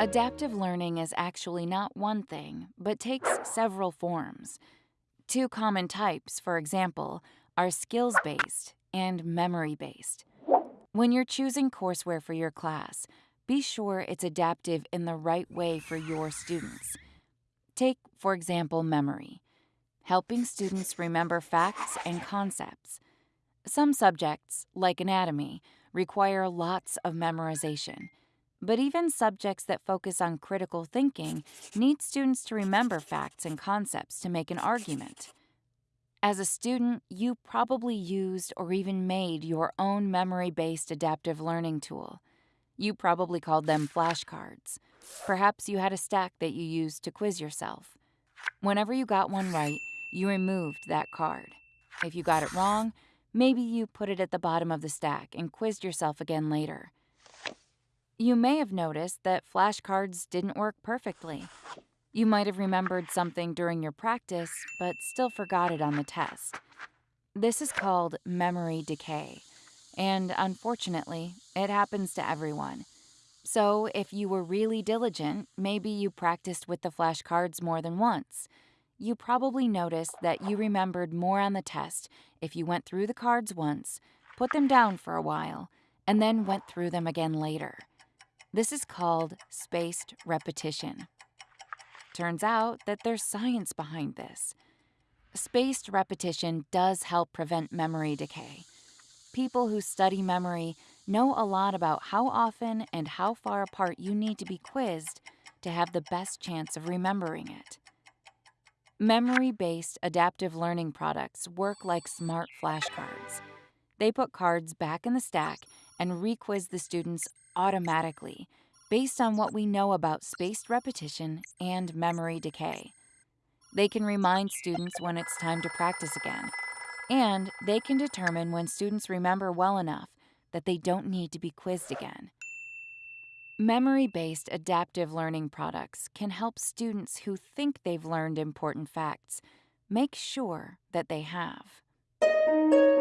Adaptive learning is actually not one thing, but takes several forms. Two common types, for example, are skills based and memory based. When you're choosing courseware for your class, be sure it's adaptive in the right way for your students. Take, for example, memory, helping students remember facts and concepts. Some subjects, like anatomy, require lots of memorization. But even subjects that focus on critical thinking need students to remember facts and concepts to make an argument. As a student, you probably used or even made your own memory based adaptive learning tool. You probably called them flashcards. Perhaps you had a stack that you used to quiz yourself. Whenever you got one right, you removed that card. If you got it wrong, maybe you put it at the bottom of the stack and quizzed yourself again later. You may have noticed that flashcards didn't work perfectly. You might have remembered something during your practice, but still forgot it on the test. This is called memory decay, and unfortunately, it happens to everyone. So, if you were really diligent, maybe you practiced with the flashcards more than once. You probably noticed that you remembered more on the test if you went through the cards once, put them down for a while, and then went through them again later. This is called spaced repetition. Turns out that there's science behind this. Spaced repetition does help prevent memory decay. People who study memory know a lot about how often and how far apart you need to be quizzed to have the best chance of remembering it. Memory based adaptive learning products work like smart flashcards. They put cards back in the stack and requiz the students automatically based on what we know about spaced repetition and memory decay. They can remind students when it's time to practice again, and they can determine when students remember well enough that they don't need to be quizzed again. Memory based adaptive learning products can help students who think they've learned important facts make sure that they have.